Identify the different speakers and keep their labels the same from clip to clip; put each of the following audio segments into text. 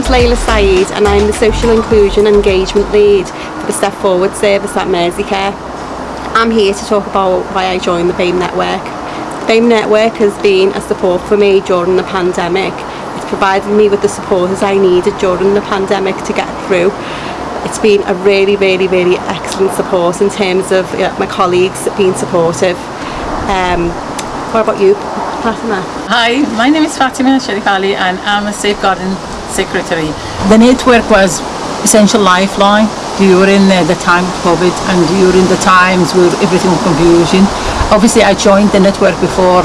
Speaker 1: name's Layla Saeed and I'm the Social Inclusion and Engagement Lead for the Step Forward service at Merseycare. I'm here to talk about why I joined the BAME Network. The BAME Network has been a support for me during the pandemic. It's provided me with the support as I needed during the pandemic to get through. It's been a really, really, really excellent support in terms of you know, my colleagues being supportive. Um, what about you, Fatima?
Speaker 2: Hi, my name is Fatima Sharif Ali and I'm a safeguarding secretary. The network was essential lifeline during uh, the time of COVID and during the times where everything was confusion. Obviously, I joined the network before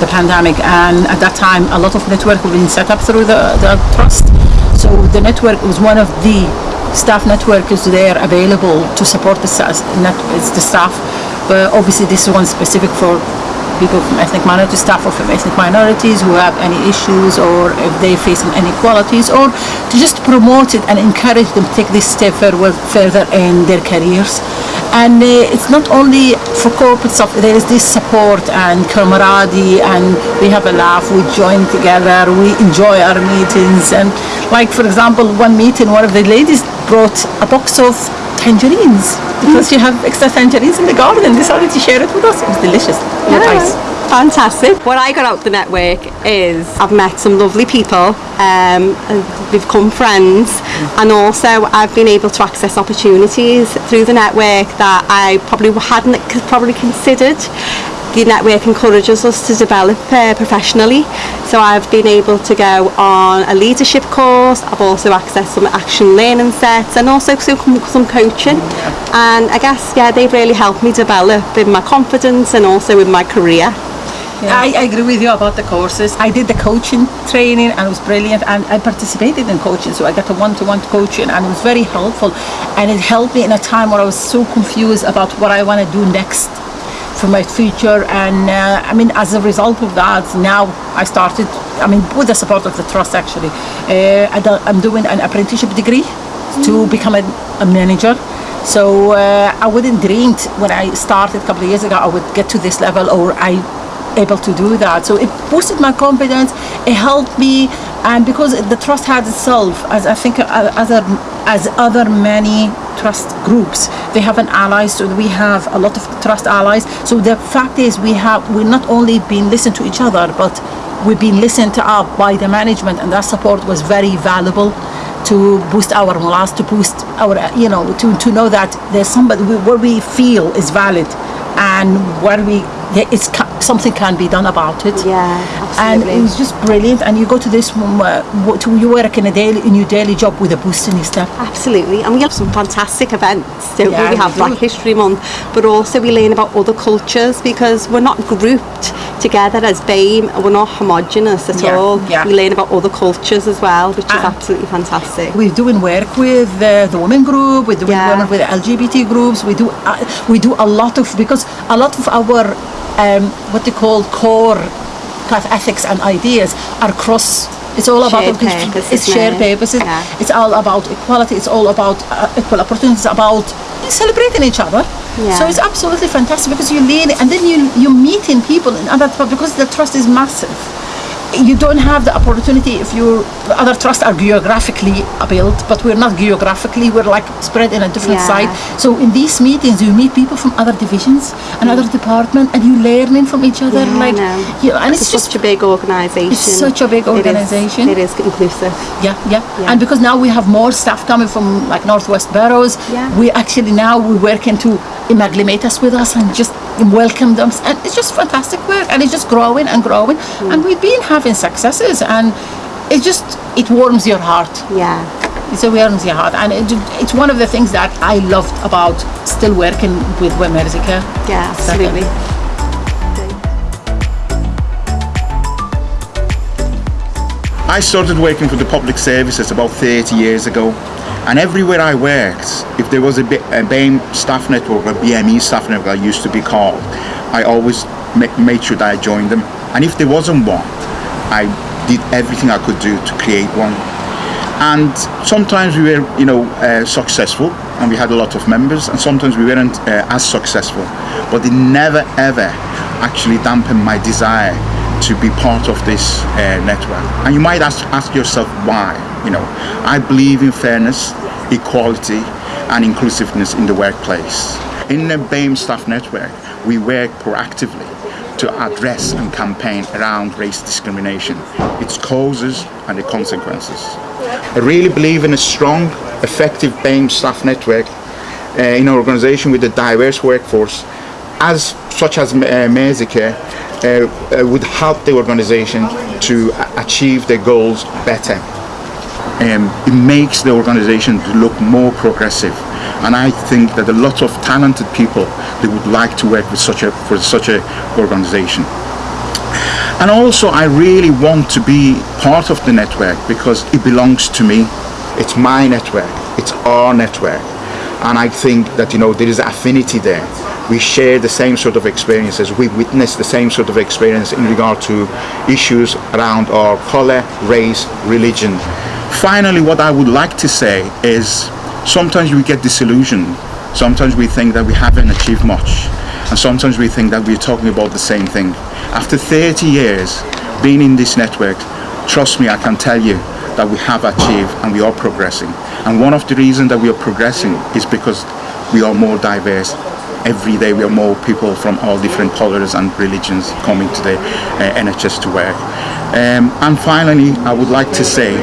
Speaker 2: the pandemic and at that time a lot of network were being set up through the, the trust. So the network was one of the staff network is there available to support the, the staff but obviously this is one specific for people from ethnic minority staff from ethnic minorities who have any issues or if they face some inequalities or to just promote it and encourage them to take this step further, further in their careers. And uh, it's not only for corporate stuff there is this support and camaraderie and we have a laugh we join together we enjoy our meetings. And like for example one meeting one of the ladies brought a box of tangerines because mm. you have extra tangerines in the garden and decided to share it with us. It was delicious. Yeah. Nice.
Speaker 1: Fantastic. What I got out the network is I've met some lovely people um, we've become friends mm. and also I've been able to access opportunities through the network that I probably hadn't probably considered the network encourages us to develop uh, professionally. So I've been able to go on a leadership course, I've also accessed some action learning sets and also some, some coaching. And I guess, yeah, they've really helped me develop in my confidence and also in my career.
Speaker 2: Yeah. I, I, agree with you about the courses. I did the coaching training and it was brilliant and I participated in coaching so I got a one-to-one -one coaching and it was very helpful and it helped me in a time where I was so confused about what I want to do next for my future. And uh, I mean as a result of that now I started I mean with the support of the trust actually uh, I am doing an apprenticeship degree to become a, a manager. So uh, I wouldn't dreamed when I started a couple of years ago I would get to this level or I able to do that. So it boosted my confidence it helped me and because the trust had itself as I think uh, other as other many trust groups. They have an ally, so we have a lot of trust allies. So the fact is we have we're not only being listened to each other but we've been listened to up by the management and that support was very valuable to boost our morale to boost our you know to, to know that there's somebody what we feel is valid and what we yeah, it's something can be done about it.
Speaker 1: Yeah,
Speaker 2: absolutely. And it was just brilliant. And you go to this mm, uh, one where you work in a daily in your daily job with a boost in your step.
Speaker 1: Absolutely, and we have some fantastic events. Don't yeah, we? we have Black History Month, but also we learn about other cultures because we're not grouped together as BAME. We're not homogenous at yeah, all. Yeah. We learn about other cultures as well, which is absolutely fantastic.
Speaker 2: We're doing work with uh, the women group. We're doing yeah. work with LGBT groups. We do uh, we do a lot of because a lot of our um, what they call core kind of ethics and ideas are cross it's all
Speaker 1: shared
Speaker 2: about purposes, it's shared purposes yeah. it's all about equality it's all about uh, equal opportunities about celebrating each other yeah. so it's absolutely fantastic because you lean and then you you meeting people in other because the trust is massive you don't have the opportunity if your other trusts are geographically built but we're not geographically we're like spread in a different yeah. site so in these meetings you meet people from other divisions and other departments and you learning from each other
Speaker 1: yeah,
Speaker 2: like
Speaker 1: you know, and it's, it's just such a big organization.
Speaker 2: It's such a big organization
Speaker 1: it is, it is inclusive.
Speaker 2: Yeah, yeah, yeah. And because now we have more staff coming from like northwest boroughs yeah. we actually now we're working to amalgamate us with us and just welcome them. And it's just fantastic work and it's just growing and growing. Mm. and we've been having successes and it just it warms your heart.
Speaker 1: Yeah.
Speaker 2: It's it warms your heart. And it, it's one of the things that I loved about still working with Merseycare
Speaker 1: yeah absolutely.
Speaker 3: I started working for the public services about 30 years ago and everywhere I worked, if there was a, a BAME staff network, a BME staff network I used to be called, I always made sure that I joined them. And if there wasn't one, I did everything I could do to create one. And sometimes we were, you know, uh, successful and we had a lot of members and sometimes we weren't uh, as successful. But it never ever actually dampened my desire to be part of this uh, network. And you might ask, ask yourself why. You know, I believe in fairness, equality, and inclusiveness in the workplace. In the BAME staff network, we work proactively to address and campaign around race discrimination, its causes and the consequences. I really believe in a strong, effective BAME staff network uh, in an organization with a diverse workforce, as such as uh, would help the organization to achieve their goals better. Um, it makes the organization look more progressive. And I think that a lot of talented people they would like to work with such a for such a organization. And also I really want to be part of the network because it belongs to me. It's my network. It's our network and I think that you know there is affinity there. We share the same sort of experiences. We witness the same sort of experience in regard to issues around our color race religion. Finally what I would like to say is sometimes we get disillusioned. Sometimes we think that we haven't achieved much. And sometimes we think that we're talking about the same thing. After 30 years being in this network trust me I can tell you that we have achieved and we are progressing. And one of the reasons that we are progressing is because we are more diverse. Every day we are more people from all different colors and religions coming to the uh, NHS to work. Um, and finally I would like to say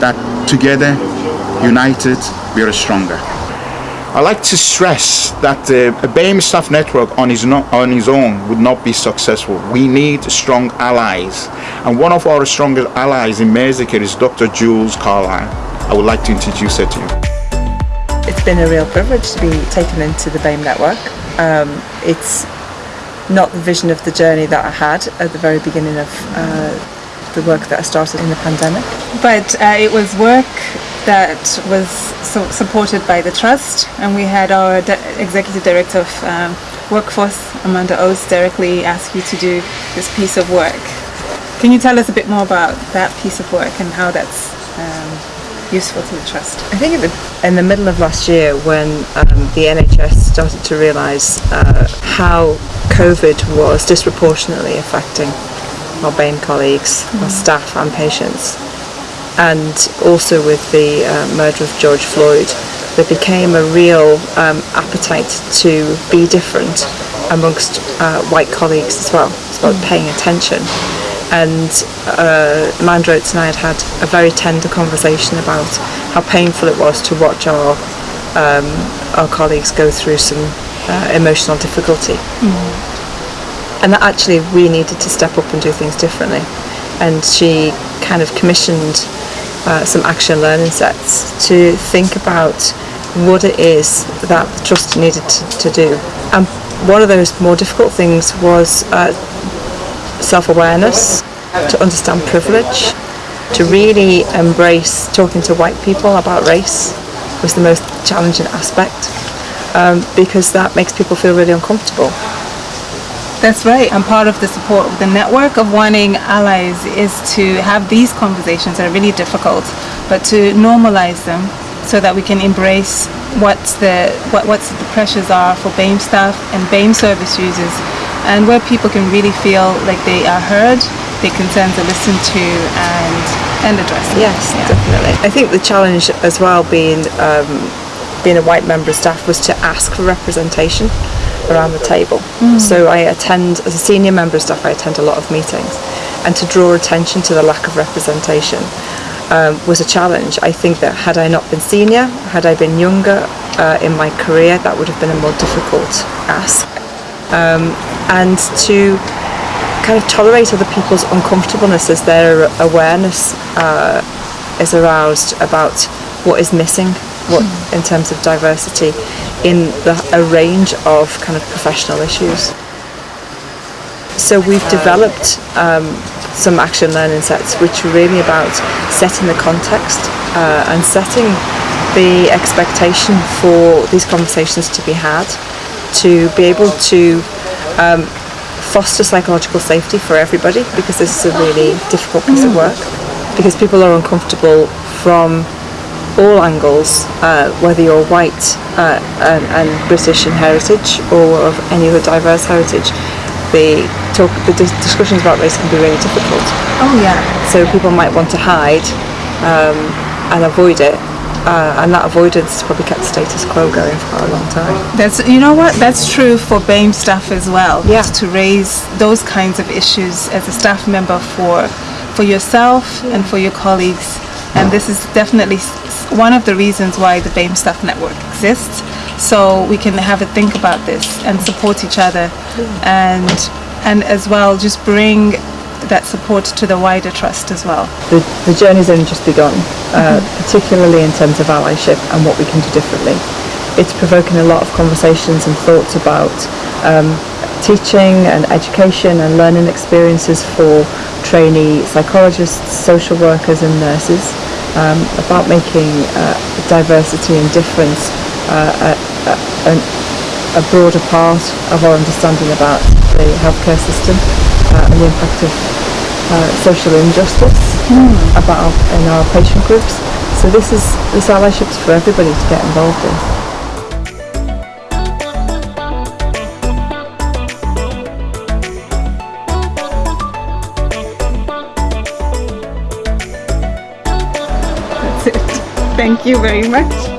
Speaker 3: that together united we are stronger I like to stress that uh, a BAME staff network on his, not, on his own would not be successful. We need strong allies. And one of our strongest allies in Merseycare is Dr. Jules Carlisle. I would like to introduce her to you.
Speaker 4: It's been a real privilege to be taken into the BAME network. Um, it's not the vision of the journey that I had at the very beginning of uh, the work that I started in the pandemic.
Speaker 5: But uh, it was work that was so supported by the trust and we had our executive director of um, workforce Amanda Oates directly ask you to do this piece of work can you tell us a bit more about that piece of work and how that's um, useful to the trust
Speaker 4: I think in the middle of last year when um, the NHS started to realise uh, how COVID was disproportionately affecting our BAME colleagues, mm. our staff and patients and also with the uh, murder of George Floyd there became a real um, appetite to be different amongst uh, white colleagues as well. It's about mm. paying attention. And uh, Amanda Oates and I had had a very tender conversation about how painful it was to watch our um, our colleagues go through some uh, emotional difficulty. Mm. And that actually we needed to step up and do things differently. And she kind of commissioned uh, some action learning sets to think about what it is that the trust needed to, to do. And one of those more difficult things was uh, self-awareness, to understand privilege, to really embrace talking to white people about race was the most challenging aspect um, because that makes people feel really uncomfortable.
Speaker 5: That's right. And part of the support of the network of wanting allies is to have these conversations that are really difficult, but to normalize them so that we can embrace what's the what what's the pressures are for BAME staff and BAME service users, and where people can really feel like they are heard, their concerns are listened to, and and addressed.
Speaker 4: Yes, yeah. definitely. I think the challenge as well being um, being a white member of staff was to ask for representation around the table. Mm. So I attend, as a senior member of staff, I attend a lot of meetings. And to draw attention to the lack of representation um, was a challenge. I think that had I not been senior, had I been younger uh, in my career, that would have been a more difficult ask. Um, and to kind of tolerate other people's uncomfortableness as their awareness uh, is aroused about what is missing what mm. in terms of diversity in the, a range of kind of professional issues. So we've developed um, some action learning sets which are really about setting the context uh, and setting the expectation for these conversations to be had, to be able to um, foster psychological safety for everybody because this is a really difficult piece of work because people are uncomfortable from all angles, uh, whether you're white uh, and, and, British in heritage or of any other diverse heritage, the talk, the dis- discussions about race can be really difficult.
Speaker 5: Oh yeah.
Speaker 4: So people might want to hide um, and avoid it, uh, and that avoidance has probably kept the status quo going for a long time.
Speaker 5: That's you know what that's true for BAME staff as well.
Speaker 4: Yeah.
Speaker 5: To raise those kinds of issues as a staff member for for yourself and for your colleagues, and this is definitely one of the reasons why the BAME staff network exists. So we can have a think about this and support each other, and and as well just bring that support to the wider trust as well.
Speaker 4: The, the journey's only just begun, uh, particularly in terms of allyship and what we can do differently. It's provoking a lot of conversations and thoughts about um, teaching and education and learning experiences for trainee psychologists, social workers and nurses, um, about making uh, diversity and difference uh, a, a, a broader part of our understanding about the healthcare system uh, and the impact of uh, social injustice about in our patient groups. So this is this allyship is for everybody to get involved in.
Speaker 5: Thank you very much.